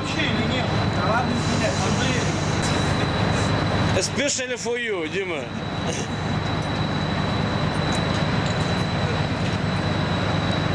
вообще или нет? Да ладно, смотри. Especially for you, Дима.